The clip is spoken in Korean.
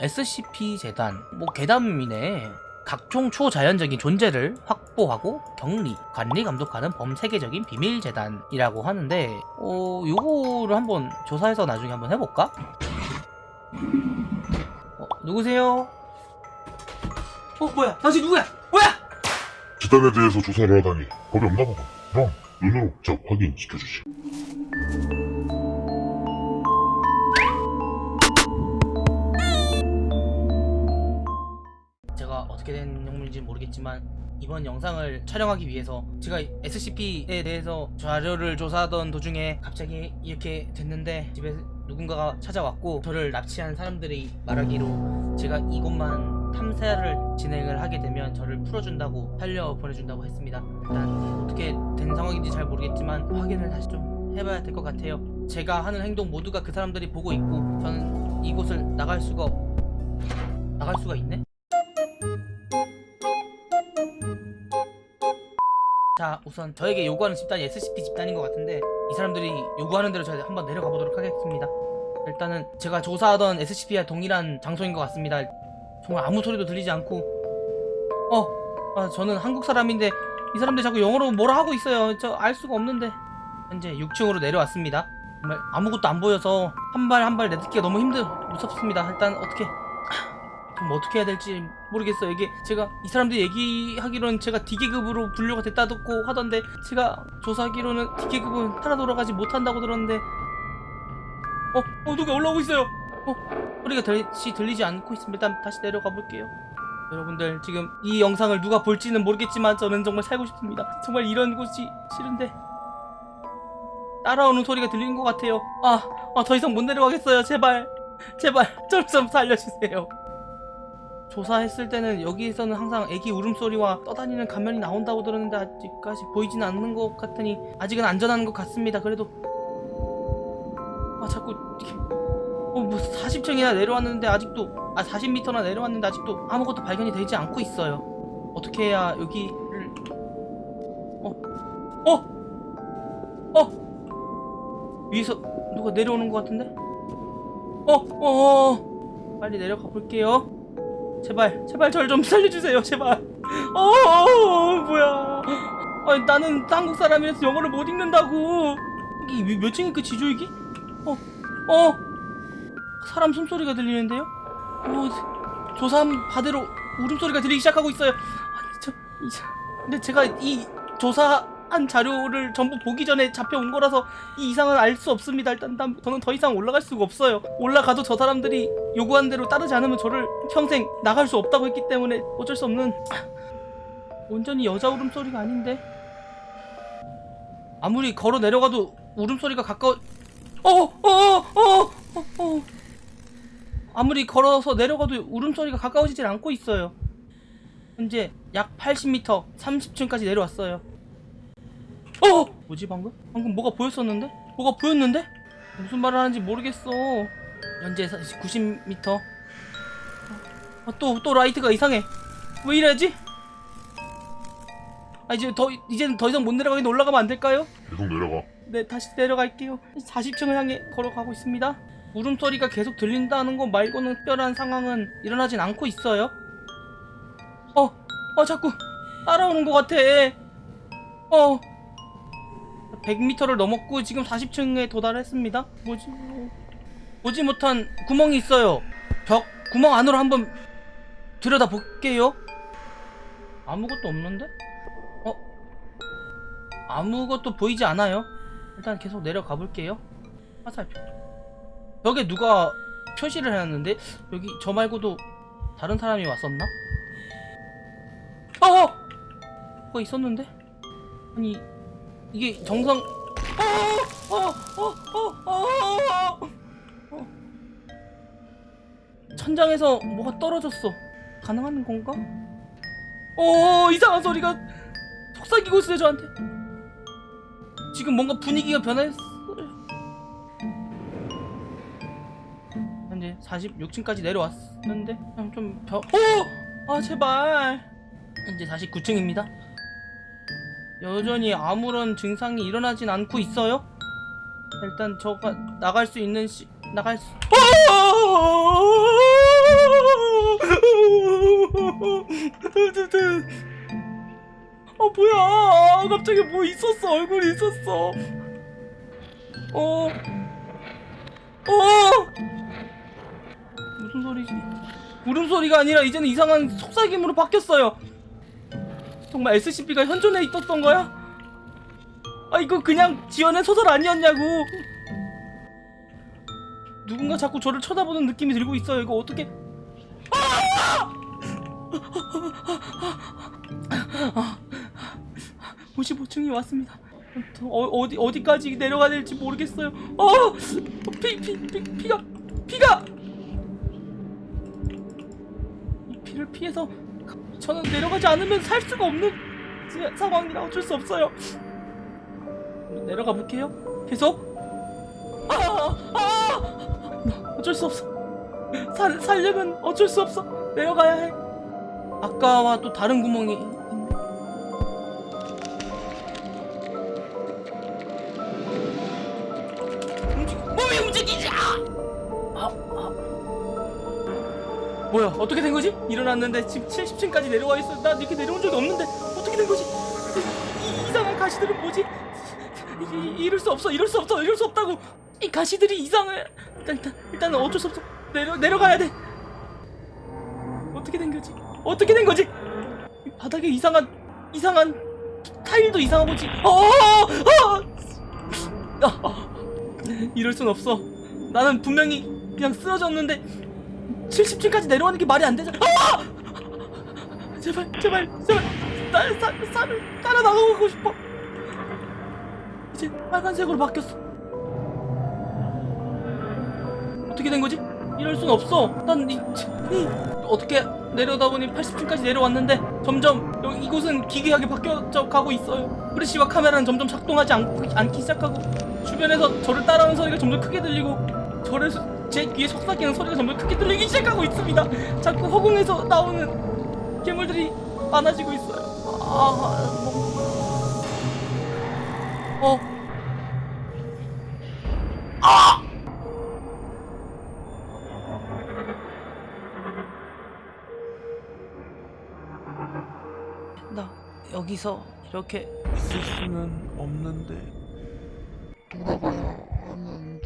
SCP 재단 뭐 괴담이네 각종 초자연적인 존재를 확보하고 격리, 관리, 감독하는 범세계적인 비밀 재단이라고 하는데 어 요거를 한번 조사해서 나중에 한번 해볼까? 어, 누구세요? 어 뭐야 당신 누구야? 뭐야? 재단에 대해서 조사를 하다니 법이 없나 보군. 그럼 눈으로 직접 확인 시켜주지. 어떻게 된 영문인지 모르겠지만 이번 영상을 촬영하기 위해서 제가 SCP에 대해서 자료를 조사하던 도중에 갑자기 이렇게 됐는데 집에 누군가가 찾아왔고 저를 납치한 사람들이 말하기로 제가 이곳만 탐사를 진행을 하게 되면 저를 풀어준다고 살려 보내준다고 했습니다 일단 어떻게 된 상황인지 잘 모르겠지만 확인을 다시 좀 해봐야 될 것 같아요 제가 하는 행동 모두가 그 사람들이 보고 있고 저는 이곳을 나갈 수가 나갈 수가 있네? 자 우선 저에게 요구하는 집단이 SCP 집단인 것 같은데 이 사람들이 요구하는 대로 저희 한번 내려가 보도록 하겠습니다. 일단은 제가 조사하던 SCP와 동일한 장소인 것 같습니다. 정말 아무 소리도 들리지 않고. 어 아, 저는 한국 사람인데 이 사람들 자꾸 영어로 뭐라 하고 있어요. 저 알 수가 없는데. 현재 6층으로 내려왔습니다. 정말 아무것도 안 보여서 한 발 한 발 내딛기가 너무 힘들 무섭습니다. 일단 어떻게 그럼 어떻게 해야 될지 모르겠어요. 이게 제가 이 사람들 얘기하기로는 제가 D계급으로 분류가 됐다 듣고 하던데 제가 조사하기로는 D계급은 살아 돌아가지 못한다고 들었는데 어? 어 누가 올라오고 있어요. 어? 소리가 다시 들리지 않고 있습니다. 일단 다시 내려가 볼게요. 여러분들 지금 이 영상을 누가 볼지는 모르겠지만 저는 정말 살고 싶습니다. 정말 이런 곳이 싫은데 따라오는 소리가 들리는 것 같아요. 아, 아, 더 이상 못 내려가겠어요. 제발 제발 절좀 살려주세요 조사했을 때는 여기에서는 항상 애기 울음소리와 떠다니는 가면이 나온다고 들었는데 아직까지 보이지는 않는 것 같으니 아직은 안전한 것 같습니다 그래도 아 자꾸 이렇게 어뭐 40층이나 내려왔는데 아직도 아 40m나 내려왔는데 아직도 아무것도 발견이 되지 않고 있어요 어떻게 해야 여기를 어? 어? 어? 위에서 누가 내려오는 것 같은데? 어? 어? 어? 빨리 내려가 볼게요 제발 제발 절 좀 살려주세요 제발 어 뭐야 아니, 나는 한국 사람이라서 영어를 못 읽는다고 이게 몇- 몇 층이 끝이죠 이게? 어? 어? 사람 숨소리가 들리는데요? 어, 조사함 바대로 울음소리가 들리기 시작하고 있어요 아니 저, 이, 자- 근데 제가 이 조사 한 자료를 전부 보기 전에 잡혀온 거라서 이 이상은 알 수 없습니다. 일단 난- 저는 더 이상 올라갈 수가 없어요. 올라가도 저 사람들이 요구한 대로 따르지 않으면 저를 평생 나갈 수 없다고 했기 때문에 어쩔 수 없는 온전히 여자 울음소리가 아닌데. 아무리 걸어 내려가도 울음소리가 가까워. 어어어어어 어, 어. 아무리 걸어서 내려가도 울음소리가 가까워지질 않고 있어요. 현재 약 80m 30층까지 내려왔어요 어! 뭐지 방금? 방금 뭐가 보였었는데? 뭐가 보였는데? 무슨 말을 하는지 모르겠어 현재 90m 아, 또, 또 라이트가 이상해 왜 이래야지? 아 이제 더 이제는 더 이상 못 내려가겠는데 올라가면 안 될까요? 계속 내려가. 네 다시 내려갈게요 40층을 향해 걸어가고 있습니다 울음소리가 계속 들린다는 것 말고는 특별한 상황은 일어나진 않고 있어요 어, 어 자꾸 따라오는 것 같아 어 100m를 넘었고 지금 40층에 도달했습니다 뭐지 보지 못한 구멍이 있어요 벽 구멍 안으로 한번 들여다 볼게요 아무것도 없는데? 어? 아무것도 보이지 않아요 일단 계속 내려가 볼게요 화살표 벽에 누가 표시를 해놨는데 여기 저 말고도 다른 사람이 왔었나? 어! 뭐가 있었는데? 아니 이게 정상 어! 어! 어! 천장에서 뭐가 떨어졌어 가능한 건가? 어 이상한 소리가 속삭이고 있어요 저한테 지금 뭔가 분위기가 변했어요 현재 46층까지 내려왔는데 그냥 좀 벼... 어! 아 제발 현재 49층입니다 여전히 아무런 증상이 일어나진 않고 있어요? 일단 저가 나갈 수 있는 시 나갈 수아 어, 뭐야 아, 갑자기 뭐 있었어 얼굴이 있었어 어 어! 무슨 소리지? 울음소리가 아니라 이제는 이상한 속삭임으로 바뀌었어요 정말 SCP가 현존해 있었던 거야? 아 이거 그냥 지어낸 소설 아니었냐고 누군가 자꾸 저를 쳐다보는 느낌이 들고 있어요 이거 어떻게 55층이 왔습니다. 어, 어디 어디까지 내려가야 될지 모르겠어요. 어, 피, 피, 피, 피가, 피가. 이 피를 피해서 저는 내려가지 않으면 살 수가 없는 지- 상황이라 어쩔 수 없어요. 내려가 볼게요. 계속. 아, 아, 나 어쩔 수 없어. 살 살려면 어쩔 수 없어. 내려가야 해. 아까와 또 다른 구멍이 있네. 움직, 몸이 움직이자! 아, 뭐야, 어떻게 된 거지? 일어났는데 지금 70층까지 내려와 있어. 나 이렇게 내려온 적이 없는데 어떻게 된 거지? 이, 이상한 가시들은 뭐지? 이, 이럴 수 없어, 이럴 수 없어, 이럴 수 없다고. 이 가시들이 이상해. 일단, 일단, 일단은 어쩔 수 없어. 내려, 내려가야 돼. 어떻게 된 거지? 어떻게 된 거지? 이 바닥에 이상한, 이상한 타일도 이상하고 지. 어, 어, 어! 아, 이럴 순 없어. 나는 분명히 그냥 쓰러졌는데 70층까지 내려가는 게 말이 안 되잖아. 아! 제발, 제발, 제발. 나 사, 살을 따라 나가고 싶어. 이제 빨간색으로 바뀌었어. 어떻게 된 거지? 이럴 순 없어. 난 이, 이 어떻게 내려다 보니 80층까지 내려왔는데 점점 여기 이곳은 기괴하게 바뀌어져 가고 있어요. 프레시와 카메라는 점점 작동하지 않, 않기 시작하고 주변에서 저를 따라오는 소리가 점점 크게 들리고 저를 수- 제 귀에 속삭이는 소리가 점점 크게 들리기 시작하고 있습니다. 자꾸 허공에서 나오는 괴물들이 많아지고 있어요. 아, 뭐. 어. 아! 나 여기서 이렇게 있을 수는 없는데 돌아가야 하는데